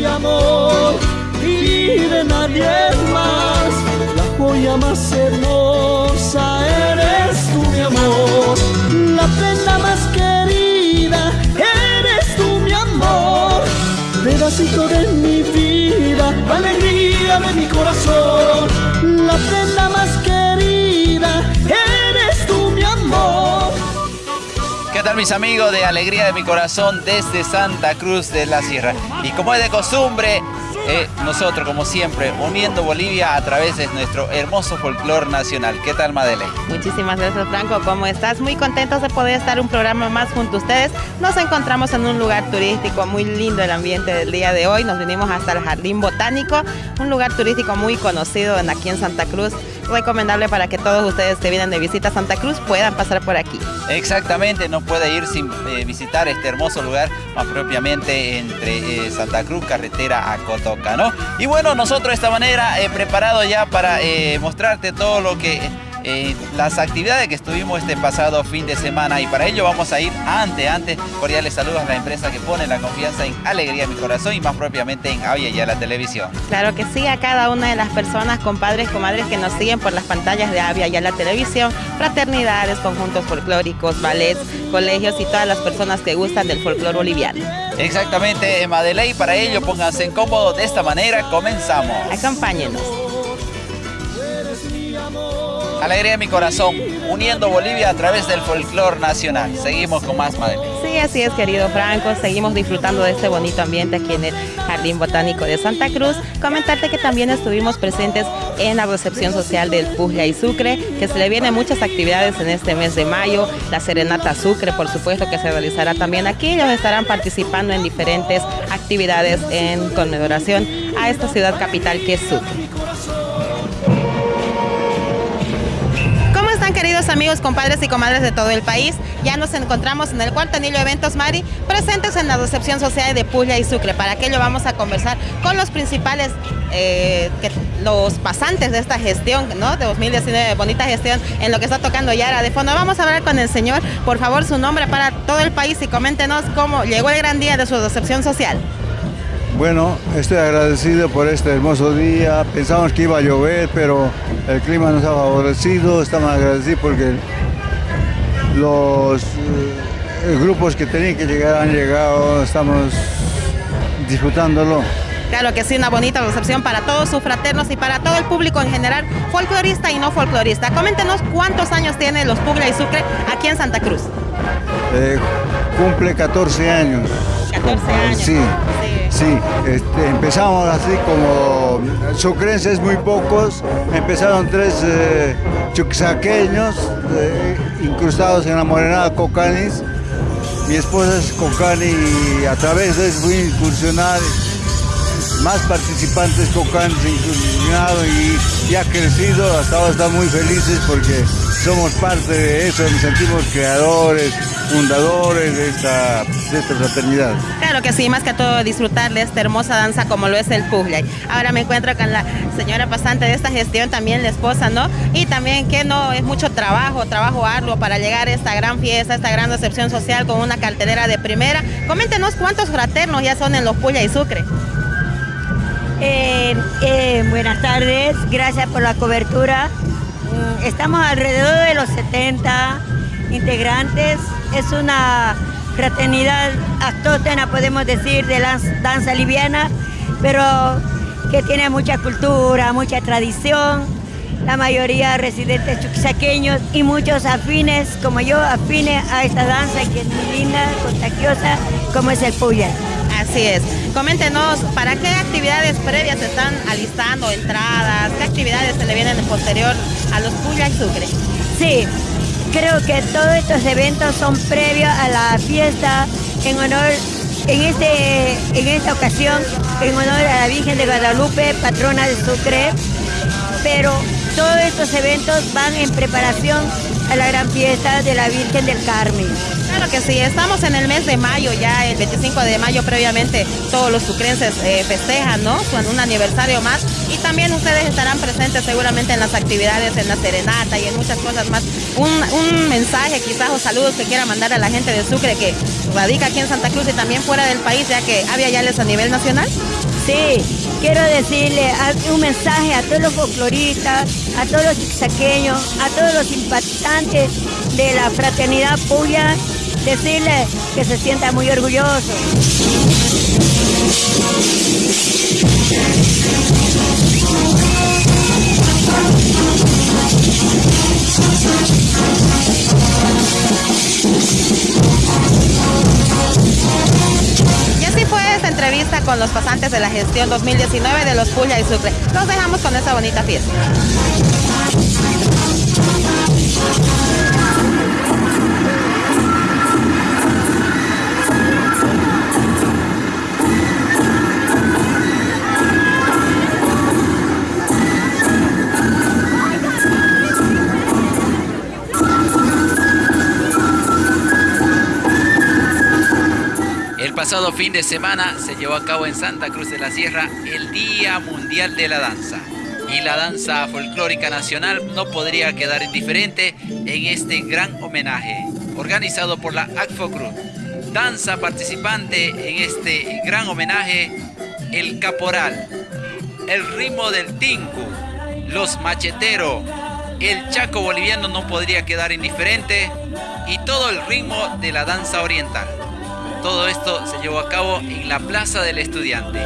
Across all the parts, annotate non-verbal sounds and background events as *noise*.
Amor y de nadie más, la joya más hermosa ¿Qué tal mis amigos de Alegría de mi Corazón desde Santa Cruz de la Sierra? Y como es de costumbre, eh, nosotros como siempre uniendo Bolivia a través de nuestro hermoso folclor nacional. ¿Qué tal Madeleine? Muchísimas gracias Franco, ¿cómo estás? Muy contentos de poder estar un programa más junto a ustedes. Nos encontramos en un lugar turístico muy lindo el ambiente del día de hoy. Nos vinimos hasta el Jardín Botánico, un lugar turístico muy conocido aquí en Santa Cruz recomendable para que todos ustedes que vienen de visita a Santa Cruz puedan pasar por aquí. Exactamente, no puede ir sin eh, visitar este hermoso lugar, más propiamente entre eh, Santa Cruz, carretera a Cotoca, ¿no? Y bueno, nosotros de esta manera he preparado ya para eh, mostrarte todo lo que eh, las actividades que estuvimos este pasado fin de semana y para ello vamos a ir antes, antes, cordiales saludos a la empresa que pone la confianza en Alegría Mi Corazón y más propiamente en Avia y a la televisión. Claro que sí, a cada una de las personas, compadres, comadres que nos siguen por las pantallas de Avia y a la televisión, fraternidades, conjuntos folclóricos, ballets, colegios y todas las personas que gustan del folclore boliviano. Exactamente, Madeley, para ello pónganse en cómodo de esta manera, comenzamos. Acompáñenos. Alegría de mi corazón, uniendo Bolivia a través del folclore nacional. Seguimos con más Madeleine. Sí, así es, querido Franco. Seguimos disfrutando de este bonito ambiente aquí en el Jardín Botánico de Santa Cruz. Comentarte que también estuvimos presentes en la recepción social del Puglia y Sucre, que se le vienen muchas actividades en este mes de mayo. La Serenata Sucre, por supuesto, que se realizará también aquí. Ellos estarán participando en diferentes actividades en conmemoración a esta ciudad capital que es Sucre. Amigos, compadres y comadres de todo el país? Ya nos encontramos en el cuarto anillo Eventos Mari, presentes en la recepción social de Puglia y Sucre. Para aquello vamos a conversar con los principales, eh, que, los pasantes de esta gestión, ¿no? De 2019, bonita gestión en lo que está tocando Yara de fondo. Vamos a hablar con el señor, por favor, su nombre para todo el país y coméntenos cómo llegó el gran día de su recepción social. Bueno, estoy agradecido por este hermoso día. Pensamos que iba a llover, pero el clima nos ha favorecido. Estamos agradecidos porque los eh, grupos que tenían que llegar han llegado. Estamos disfrutándolo. Claro que sí, una bonita recepción para todos sus fraternos y para todo el público en general, folclorista y no folclorista. Coméntenos cuántos años tiene los Puglia y Sucre aquí en Santa Cruz. Eh, cumple 14 años. 14 años. Sí. Sí, este, empezamos así como sucrenses muy pocos, empezaron tres eh, eh, incrustados en la morenada Cocanis. Mi esposa es Cocani y a través de eso fui incursionar más participantes Cocani incursionado y, y ha crecido, hasta ahora estamos muy felices porque somos parte de eso, nos sentimos creadores, fundadores de esta, de esta fraternidad. Claro que sí, más que todo disfrutar de esta hermosa danza como lo es el puzzle. Ahora me encuentro con la señora pasante de esta gestión, también la esposa, ¿no? Y también que no es mucho trabajo, trabajo arduo para llegar a esta gran fiesta, esta gran recepción social con una cartelera de primera. Coméntenos cuántos fraternos ya son en los Puya y Sucre. Eh, eh, buenas tardes, gracias por la cobertura. Estamos alrededor de los 70 integrantes. Es una fraternidad autóctona, podemos decir, de la danza liviana, pero que tiene mucha cultura, mucha tradición. La mayoría residentes chuquisaqueños y muchos afines, como yo, afines a esta danza que es muy linda, contagiosa, como es el puya. Así es. Coméntenos, ¿para qué actividades previas se están alistando, entradas? ¿Qué actividades se le vienen en posterior a los Puya y Sucre? Sí, creo que todos estos eventos son previos a la fiesta en honor, en, este, en esta ocasión, en honor a la Virgen de Guadalupe, patrona de Sucre, pero todos estos eventos van en preparación a la gran fiesta de la Virgen del Carmen Claro que sí, estamos en el mes de mayo, ya el 25 de mayo previamente todos los sucrenses eh, festejan, ¿no? Con un aniversario más y también ustedes estarán presentes seguramente en las actividades, en la serenata y en muchas cosas más. Un, un mensaje quizás o saludos que quiera mandar a la gente de Sucre que radica aquí en Santa Cruz y también fuera del país, ya que había yales a nivel nacional. Sí, quiero decirle un mensaje a todos los folcloristas, a todos los saqueños, a todos los simpatizantes de la fraternidad Puya, decirle que se sienta muy orgulloso. Fue esta entrevista con los pasantes de la gestión 2019 de los Puya y Sucre. Los dejamos con esta bonita fiesta. Pasado fin de semana se llevó a cabo en Santa Cruz de la Sierra el Día Mundial de la Danza. Y la danza folclórica nacional no podría quedar indiferente en este gran homenaje organizado por la ACFOCRU. Danza participante en este gran homenaje, el caporal, el ritmo del tinku, los macheteros, el chaco boliviano no podría quedar indiferente y todo el ritmo de la danza oriental. Todo esto se llevó a cabo en la Plaza del Estudiante.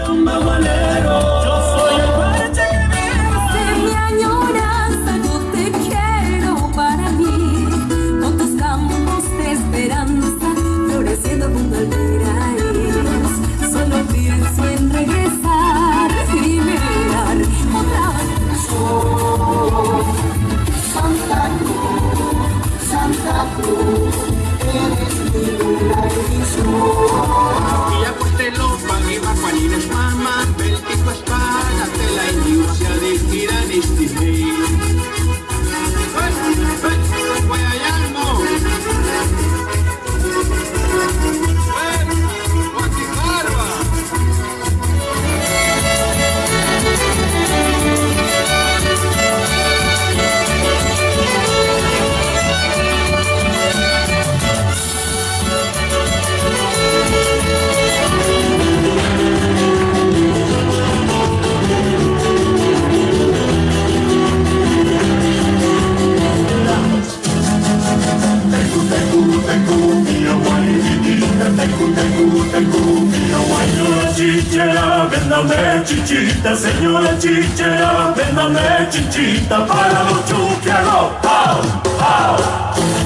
Chichera, véndame chichita para los chuquianos.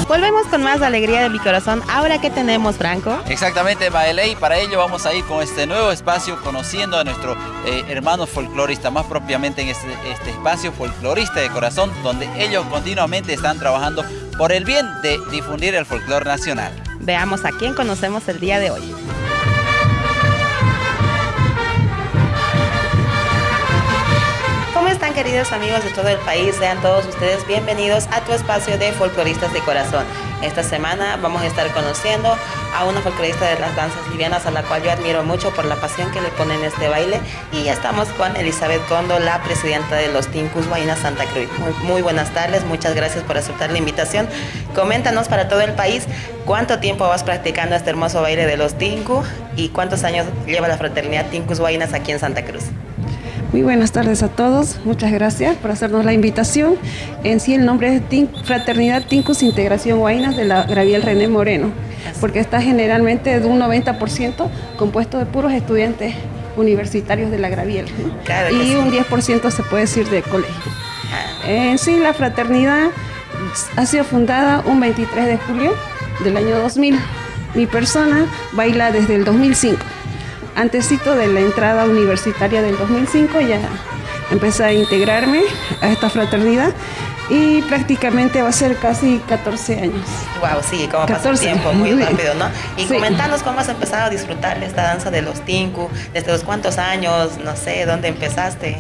Volvemos con más alegría de mi corazón. Ahora que tenemos, Franco. Exactamente, Maeley. Para ello vamos a ir con este nuevo espacio conociendo a nuestro eh, hermano folclorista, más propiamente en este, este espacio folclorista de corazón, donde ellos continuamente están trabajando por el bien de difundir el folclore nacional. Veamos a quién conocemos el día de hoy. Queridos amigos de todo el país? Sean todos ustedes bienvenidos a tu espacio de folcloristas de corazón. Esta semana vamos a estar conociendo a una folclorista de las danzas livianas a la cual yo admiro mucho por la pasión que le pone en este baile y ya estamos con Elizabeth Condo, la presidenta de los Tincus Guayna Santa Cruz. Muy, buenas tardes, muchas gracias por aceptar la invitación. Coméntanos para todo el país cuánto tiempo vas practicando este hermoso baile de los Tinku y cuántos años lleva la fraternidad Tincus Guaynas aquí en Santa Cruz. Muy buenas tardes a todos, muchas gracias por hacernos la invitación. En sí el nombre es Tin- Fraternidad Tincus Integración Guaynas de la Graviel René Moreno, porque está generalmente de un 90% compuesto de puros estudiantes universitarios de la Graviel ¿no? Claro que y sí. un 10% se puede decir de colegio. En sí la fraternidad ha sido fundada un 23 de julio del año 2000. Mi persona baila desde el 2005 antesito de la entrada universitaria del 2005 ya empecé a integrarme a esta fraternidad y prácticamente va a ser casi 14 años. Wow, sí, como pasa el 14. tiempo muy *laughs* rápido, ¿no? Y Sí. comentanos cómo has empezado a disfrutar de esta danza de los Tinku, desde los cuántos años, no sé, dónde empezaste.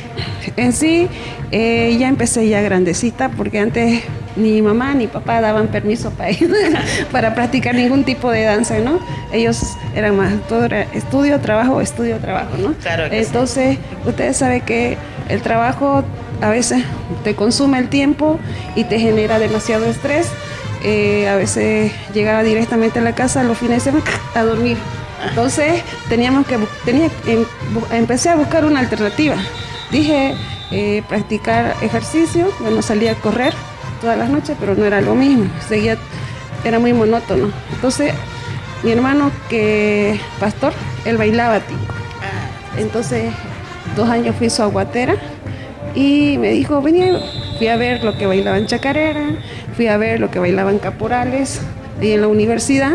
En sí, eh, ya empecé ya grandecita porque antes ni mamá ni papá daban permiso para *laughs* para practicar ningún tipo de danza, ¿no? Ellos eran más, todo era estudio, trabajo, estudio, trabajo, ¿no? Claro que Entonces, ustedes saben que el trabajo a veces te consume el tiempo y te genera demasiado estrés. Eh, a veces llegaba directamente a la casa los fines de semana *laughs* a dormir. Entonces teníamos que tenía, em- empecé a buscar una alternativa. Dije eh, practicar ejercicio, bueno salía a correr todas las noches, pero no era lo mismo, seguía, era muy monótono. Entonces mi hermano que pastor, él bailaba tinco. Entonces, dos años fui su aguatera y me dijo, venía, fui a ver lo que bailaban chacarera, fui a ver lo que bailaban caporales ahí en la universidad.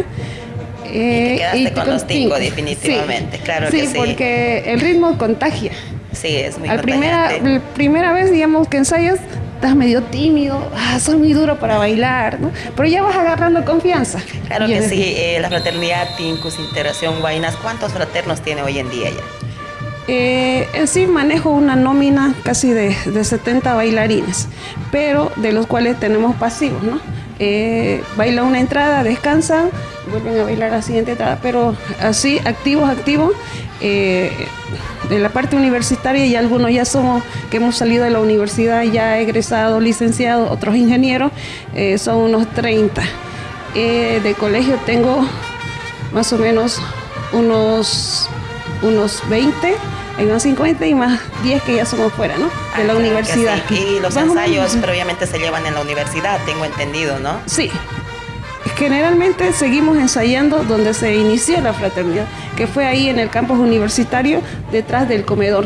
eh, quedaste con los tingo, tinco. definitivamente, claro que sí. porque el ritmo contagia. Sí, es muy Al primera, primera vez, digamos, que ensayas, estás medio tímido, ah, soy muy duro para bailar, ¿no? Pero ya vas agarrando confianza. Claro que sí, eh, la fraternidad Tincus Integración Guainas, ¿cuántos fraternos tiene hoy en día ya? Eh, en sí manejo una nómina casi de, de 70 bailarines, pero de los cuales tenemos pasivos, ¿no? Eh, baila una entrada, descansan, vuelven a bailar la siguiente entrada, pero así, activos, activos, eh, de la parte universitaria y algunos ya somos, que hemos salido de la universidad, ya egresados, licenciados, otros ingenieros, eh, son unos 30. Eh, de colegio tengo más o menos unos, unos 20, hay unos 50 y más 10 que ya somos fuera, ¿no? De Ah, la que universidad. sí. Y los ensayos previamente se llevan en la universidad, tengo entendido, ¿no? Sí. Generalmente seguimos ensayando donde se inició la fraternidad, que fue ahí en el campus universitario, detrás del comedor.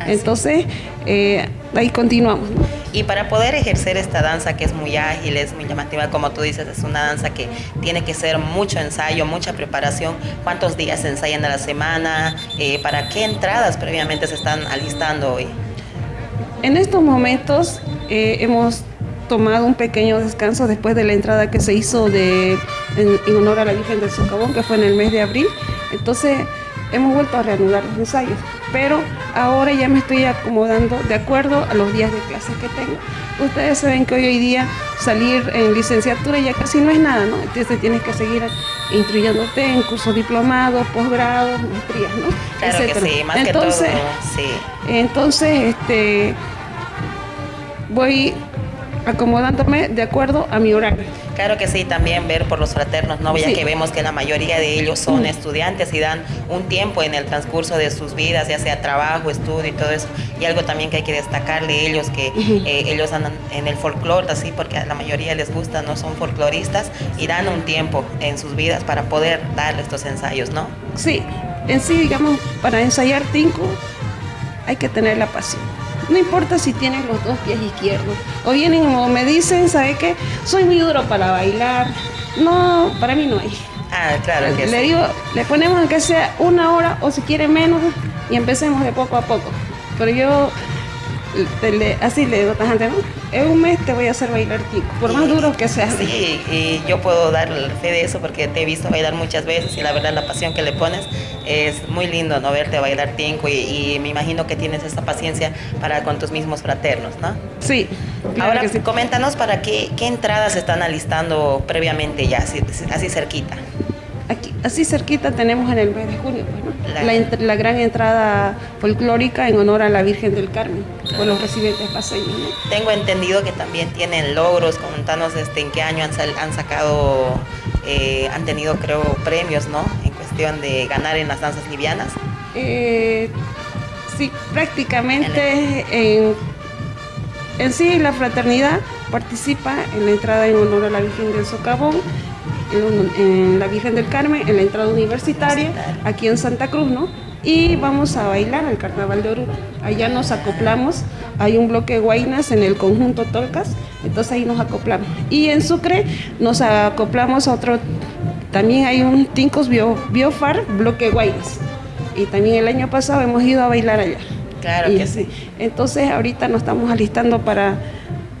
Así. Entonces, eh, ahí continuamos. Y para poder ejercer esta danza que es muy ágil, es muy llamativa, como tú dices, es una danza que tiene que ser mucho ensayo, mucha preparación. ¿Cuántos días se ensayan a la semana? Eh, ¿Para qué entradas previamente se están alistando hoy? En estos momentos eh, hemos tomado un pequeño descanso después de la entrada que se hizo de, en, en honor a la Virgen del Socavón, que fue en el mes de abril. Entonces hemos vuelto a reanudar los ensayos, pero ahora ya me estoy acomodando de acuerdo a los días de clases que tengo. Ustedes saben que hoy, hoy día salir en licenciatura ya casi no es nada, ¿no? Entonces tienes que seguir instruyéndote en cursos diplomados, posgrados, maestrías, ¿no? Claro que Etcétera. sí, más Entonces, que todo, sí. entonces, este, voy acomodándome de acuerdo a mi horario. Claro que sí, también ver por los fraternos, ¿no? Ya Sí. que vemos que la mayoría de ellos son Mm. estudiantes y dan un tiempo en el transcurso de sus vidas, ya sea trabajo, estudio y todo eso. Y algo también que hay que destacar de ellos, que eh, ellos andan en el folclore, así, porque a la mayoría les gusta, no son folcloristas y dan un tiempo en sus vidas para poder dar estos ensayos, ¿no? Sí, en sí, digamos, para ensayar tinco hay que tener la pasión. No importa si tienes los dos pies izquierdos o vienen o me dicen, ¿sabe qué? Soy muy duro para bailar. No, para mí no hay. Ah, claro que le sí. digo, le ponemos aunque sea una hora o si quiere menos y empecemos de poco a poco. Pero yo te le- así le digo ¿no? En un mes te voy a hacer bailar tico, por más duro que sea. Sí, y yo puedo dar fe de eso porque te he visto bailar muchas veces y la verdad la pasión que le pones es muy lindo, ¿no? Verte bailar tinco y, y me imagino que tienes esta paciencia para con tus mismos fraternos, ¿no? Sí, claro Ahora que sí. coméntanos para qué, qué entradas están alistando previamente ya, así, así cerquita. Aquí, así cerquita tenemos en el mes de junio, pues, ¿no? La- gran entrada folclórica en honor a la Virgen del Carmen, por los residentes paseños. ¿no? Tengo entendido que también tienen logros, contanos este, en qué año han sacado, eh, han tenido creo premios, ¿no? En cuestión de ganar en las danzas livianas. Eh, sí, prácticamente en, en sí la fraternidad participa en la entrada en honor a la Virgen del Socavón, en, la Virgen del Carmen, en la entrada universitaria, aquí en Santa Cruz, ¿no? Y vamos a bailar al Carnaval de Oruro. Allá nos acoplamos, hay un bloque de guainas en el conjunto Tolcas, entonces ahí nos acoplamos. Y en Sucre nos acoplamos a otro, también hay un Tincos Bio, Biofar, bloque guainas. Y también el año pasado hemos ido a bailar allá. Claro Y que sí. Entonces ahorita nos estamos alistando para,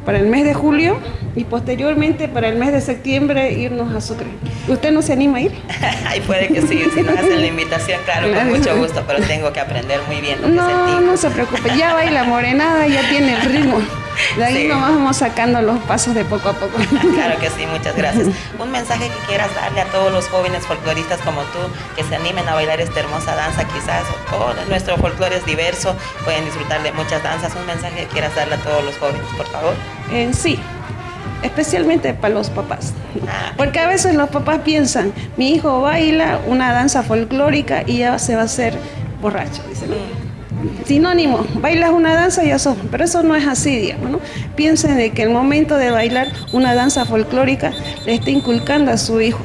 para el mes de julio y posteriormente para el mes de septiembre irnos a Sucre. ¿Usted no se anima a ir? *laughs* Ay, puede que sí, si nos hacen la invitación, claro, Claro. con mucho gusto, pero tengo que aprender muy bien lo que *laughs* es el No, no se preocupe, ya baila morenada, ya tiene el ritmo. De ahí nomás vamos sacando los pasos de poco a poco. *laughs* claro que sí, muchas gracias. Un mensaje que quieras darle a todos los jóvenes folcloristas como tú, que se animen a bailar esta hermosa danza quizás, o nuestro folclore es diverso, pueden disfrutar de muchas danzas. Un mensaje que quieras darle a todos los jóvenes, por favor. En sí, especialmente para los papás. Ah. Porque a veces los papás piensan, mi hijo baila una danza folclórica y ya se va a hacer borracho, dicen. Sinónimo, bailas una danza y eso, pero eso no es así, digamos, ¿no? Piensen de que el momento de bailar una danza folclórica le está inculcando a su hijo.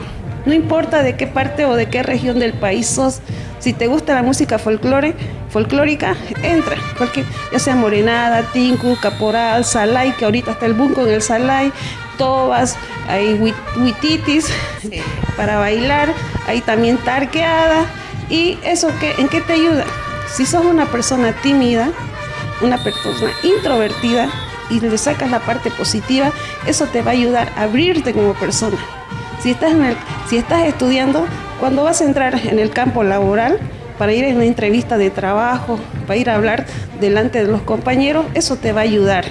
No importa de qué parte o de qué región del país sos, si te gusta la música folclore, folclórica, entra, porque ya sea morenada, tinku, caporal, salay, que ahorita está el boom con el salay, tobas, hay huititis *laughs* para bailar, hay también tarqueada, y eso que, ¿en qué te ayuda? Si sos una persona tímida, una persona introvertida y le sacas la parte positiva, eso te va a ayudar a abrirte como persona. Si estás, si estás estudiando, cuando vas a entrar en el campo laboral, para ir a una entrevista de trabajo, para ir a hablar delante de los compañeros, eso te va a ayudar.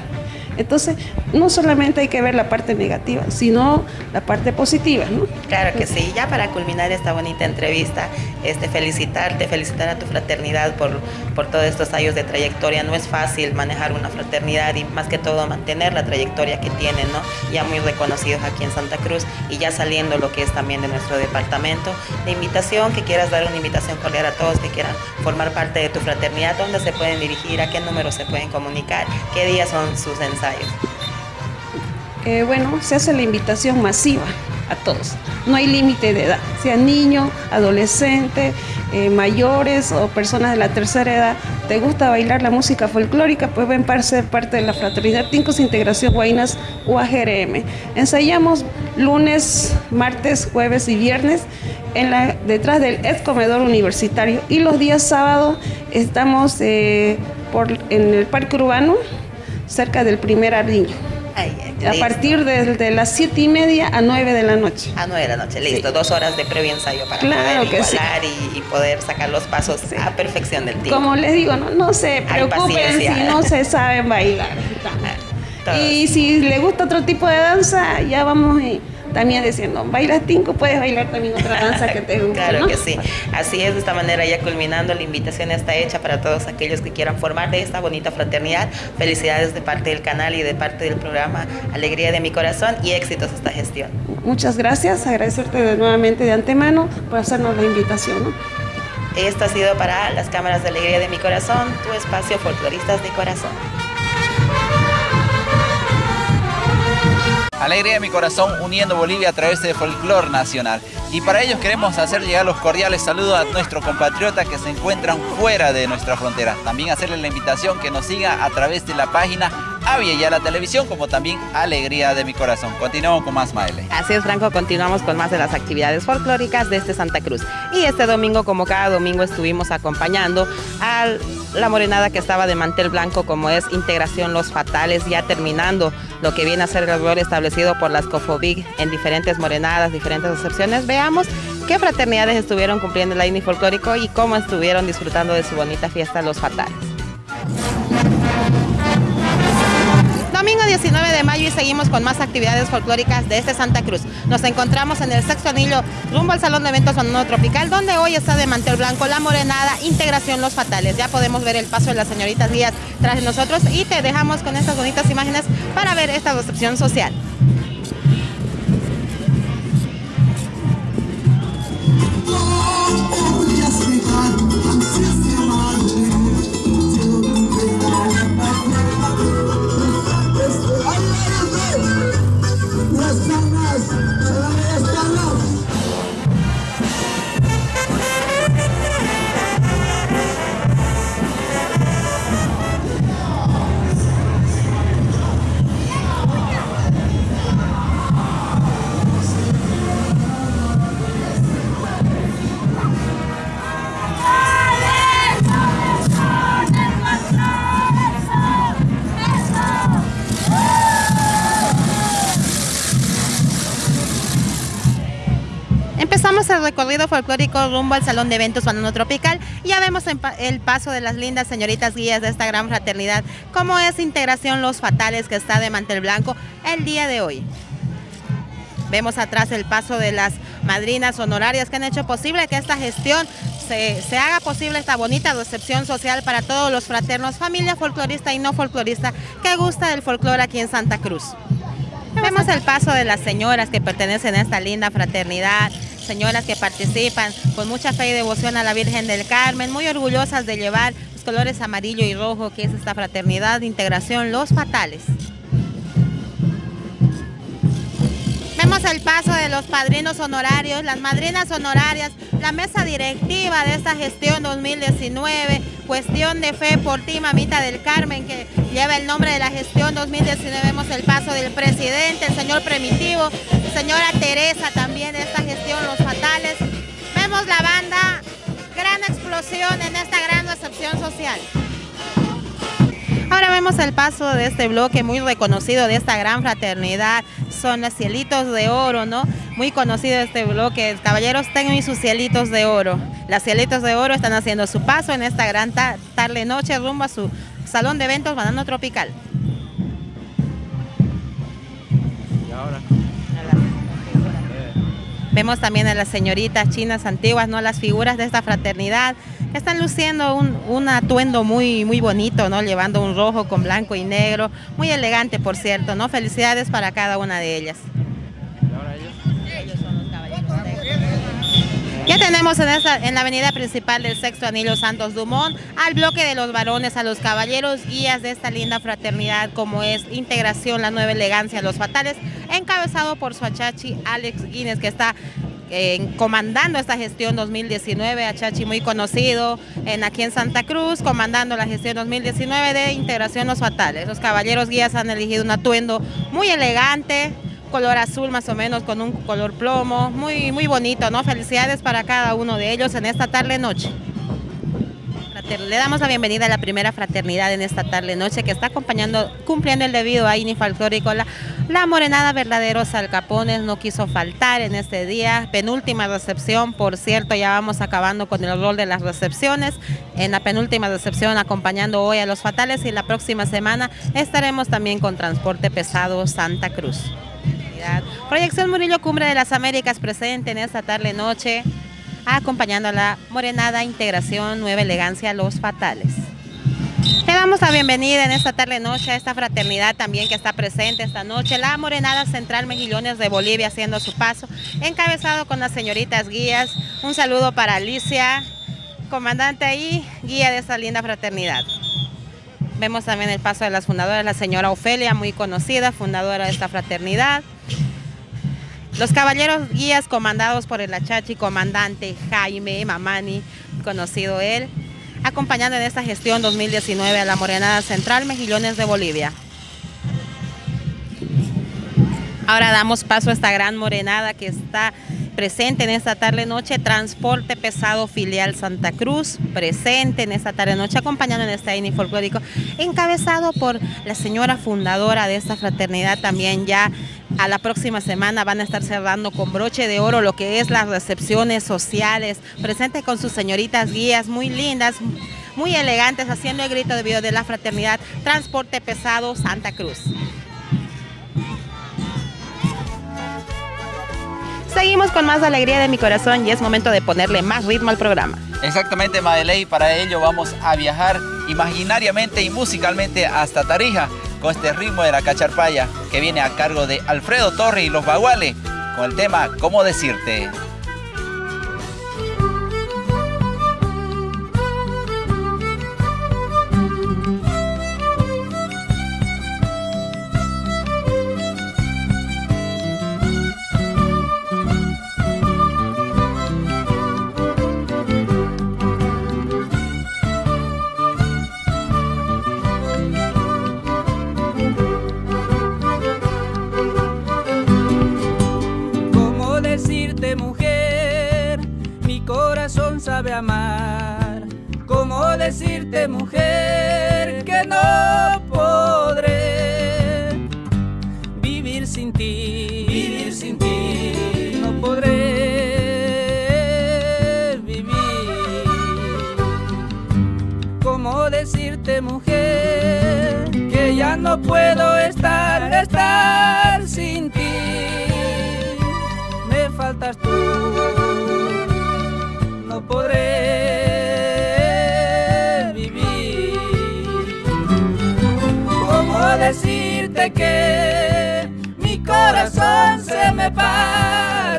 Entonces, no solamente hay que ver la parte negativa, sino la parte positiva, ¿no? Claro que sí. Ya para culminar esta bonita entrevista, este, felicitarte, felicitar a tu fraternidad por, por todos estos años de trayectoria. No es fácil manejar una fraternidad y más que todo mantener la trayectoria que tienen, ¿no? Ya muy reconocidos aquí en Santa Cruz y ya saliendo lo que es también de nuestro departamento. La invitación, que quieras dar una invitación cordial a todos que quieran formar parte de tu fraternidad, ¿dónde se pueden dirigir? ¿A qué número se pueden comunicar? ¿Qué días son sus ensayos? Bueno, se hace la invitación masiva a todos. No hay límite de edad, sea niño, adolescente, eh, mayores o personas de la tercera edad. ¿Te gusta bailar la música folclórica? Pues ven para ser parte de la Fraternidad Tincos Integración Guainas UAGRM. Ensayamos lunes, martes, jueves y viernes en la, detrás del ex comedor universitario y los días sábados estamos eh, en el Parque Urbano cerca del primer ardiño. A partir de, las siete y media a nueve de la noche. A nueve de la noche, listo. Dos horas de previo ensayo para claro poder que y, poder sacar los pasos a perfección del tiempo. Como les digo, no, no se preocupen si no se saben bailar. *laughs* Y si le gusta otro tipo de danza, ya vamos... Y, también diciendo, bailas tinco, puedes bailar también otra danza que te guste. claro que sí. Así es, de esta manera ya culminando, la invitación está hecha para todos aquellos que quieran formar de esta bonita fraternidad. Felicidades de parte del canal y de parte del programa Alegría de mi Corazón y éxitos esta gestión. Muchas gracias, agradecerte de nuevamente de antemano por hacernos la invitación. Esto ha sido para las cámaras de Alegría de mi Corazón, tu espacio folcloristas de corazón. Alegría de mi corazón uniendo Bolivia a través de folclor nacional. Y para ellos queremos hacer llegar los cordiales saludos a nuestros compatriotas que se encuentran fuera de nuestra frontera. También hacerles la invitación que nos siga a través de la página Avia y a la televisión, como también Alegría de mi corazón. Continuamos con más, Maele. Así es, Franco, continuamos con más de las actividades folclóricas de este Santa Cruz. Y este domingo, como cada domingo, estuvimos acompañando a la morenada que estaba de mantel blanco, como es Integración Los Fatales, ya terminando lo que viene a ser el rol establecido por las COFOBIG en diferentes morenadas, diferentes excepciones. Veamos qué fraternidades estuvieron cumpliendo el AINI folclórico y cómo estuvieron disfrutando de su bonita fiesta Los Fatales. 19 de mayo y seguimos con más actividades folclóricas de este Santa Cruz. Nos encontramos en el sexto anillo rumbo al Salón de Eventos Sonoro Tropical, donde hoy está de mantel blanco la morenada Integración Los Fatales. Ya podemos ver el paso de las señoritas Díaz tras de nosotros y te dejamos con estas bonitas imágenes para ver esta recepción social. Recorrido folclórico rumbo al Salón de Eventos Banano Tropical ya vemos el paso de las lindas señoritas guías de esta gran fraternidad, como es Integración Los Fatales que está de mantel blanco el día de hoy. Vemos atrás el paso de las madrinas honorarias que han hecho posible que esta gestión se, se, haga posible esta bonita recepción social para todos los fraternos, familia folclorista y no folclorista que gusta del folclore aquí en Santa Cruz. Vemos el paso de las señoras que pertenecen a esta linda fraternidad, señoras que participan con mucha fe y devoción a la Virgen del Carmen, muy orgullosas de llevar los colores amarillo y rojo que es esta fraternidad de integración Los Fatales. Vemos el paso de los padrinos honorarios, las madrinas honorarias, la mesa directiva de esta gestión 2019, cuestión de fe por ti, mamita del Carmen, que lleva el nombre de la gestión 2019. Vemos el paso del presidente, el señor Primitivo, señora Teresa también de esta gestión, los fatales. Vemos la banda, gran explosión en esta gran recepción social. Ahora vemos el paso de este bloque muy reconocido de esta gran fraternidad. Son los cielitos de oro, ¿no? Muy conocido este bloque. Caballeros, tengan sus cielitos de oro. Las cielitos de oro están haciendo su paso en esta gran tarde-noche rumbo a su salón de eventos Banano Tropical. Vemos también a las señoritas chinas antiguas, ¿no? Las figuras de esta fraternidad están luciendo un, atuendo muy, muy bonito, ¿no? Llevando un rojo con blanco y negro, muy elegante, por cierto, ¿no? Felicidades para cada una de ellas. Ya tenemos en, la avenida principal del sexto anillo Santos Dumont al bloque de los varones, a los caballeros guías de esta linda fraternidad como es Integración, la Nueva Elegancia, Los Fatales, encabezado por su achachi Alex Guinness que está eh, comandando esta gestión 2019, Achachi muy conocido en, aquí en Santa Cruz, comandando la gestión 2019 de Integración Los Fatales. Los caballeros guías han elegido un atuendo muy elegante, color azul más o menos con un color plomo, muy, muy bonito, ¿no? Felicidades para cada uno de ellos en esta tarde-noche. Le damos la bienvenida a la primera fraternidad en esta tarde-noche que está acompañando, cumpliendo el debido a INI Folclórico. La, morenada verdaderos alcapones no quiso faltar en este día. Penúltima recepción, por cierto, ya vamos acabando con el rol de las recepciones. En la penúltima recepción acompañando hoy a los fatales y la próxima semana estaremos también con transporte pesado Santa Cruz. Proyección Murillo Cumbre de las Américas presente en esta tarde-noche acompañando a la Morenada Integración Nueva Elegancia Los Fatales. Le damos la bienvenida en esta tarde-noche a esta fraternidad también que está presente esta noche, la Morenada Central Mejillones de Bolivia haciendo su paso, encabezado con las señoritas guías. Un saludo para Alicia, comandante ahí, guía de esta linda fraternidad. Vemos también el paso de las fundadoras, la señora Ofelia, muy conocida, fundadora de esta fraternidad. Los caballeros guías comandados por el Achachi, comandante Jaime Mamani, conocido él, acompañando en esta gestión 2019 a la Morenada Central Mejillones de Bolivia. Ahora damos paso a esta gran morenada que está presente en esta tarde-noche, Transporte Pesado Filial Santa Cruz, presente en esta tarde-noche, acompañando en este INI folclórico, encabezado por la señora fundadora de esta fraternidad, también ya a la próxima semana van a estar cerrando con broche de oro lo que es las recepciones sociales, presente con sus señoritas guías muy lindas, muy elegantes, haciendo el grito de vida de la fraternidad Transporte Pesado Santa Cruz. Seguimos con más alegría de mi corazón y es momento de ponerle más ritmo al programa. Exactamente, Madeley, para ello vamos a viajar imaginariamente y musicalmente hasta Tarija con este ritmo de la cacharpaya que viene a cargo de Alfredo Torre y los Baguales con el tema ¿Cómo decirte? amar. ¿Cómo decirte, mujer, que no podré vivir sin ti? Vivir sin ti. No podré vivir. ¿Cómo decirte, mujer, que ya no puedo estar? Decirte que mi corazón se me parte?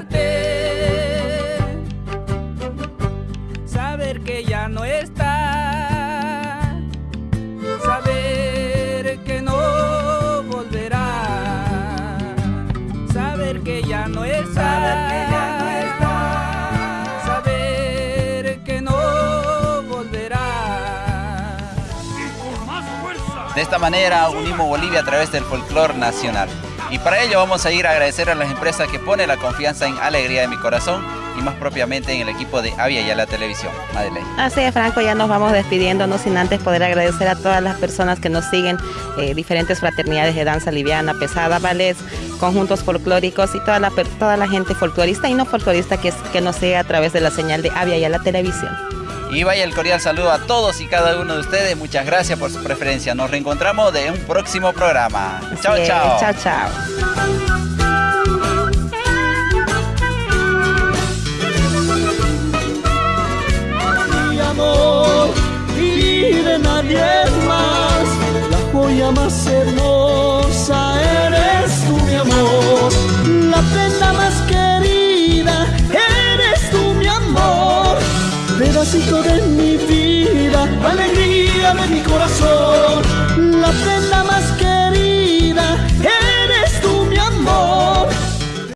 De esta manera unimos Bolivia a través del folclore nacional. Y para ello vamos a ir a agradecer a las empresas que ponen la confianza en Alegría de mi Corazón y más propiamente en el equipo de Avia y a la televisión. Madeleine. Así es, Franco, ya nos vamos despidiendo, no sin antes poder agradecer a todas las personas que nos siguen, eh, diferentes fraternidades de danza liviana, pesada, ballets, conjuntos folclóricos y toda la, toda la gente folclorista y no folclorista que, que nos sigue a través de la señal de Avia y a la televisión. Y vaya el cordial saludo a todos y cada uno de ustedes. Muchas gracias por su preferencia. Nos reencontramos de un próximo programa. Así Chao, es, chao. Chao, chao. mi amor y de nadie más. La joya más hermosa eres tú, mi amor. La prenda más querida pedacito de mi vida, alegría de mi corazón, la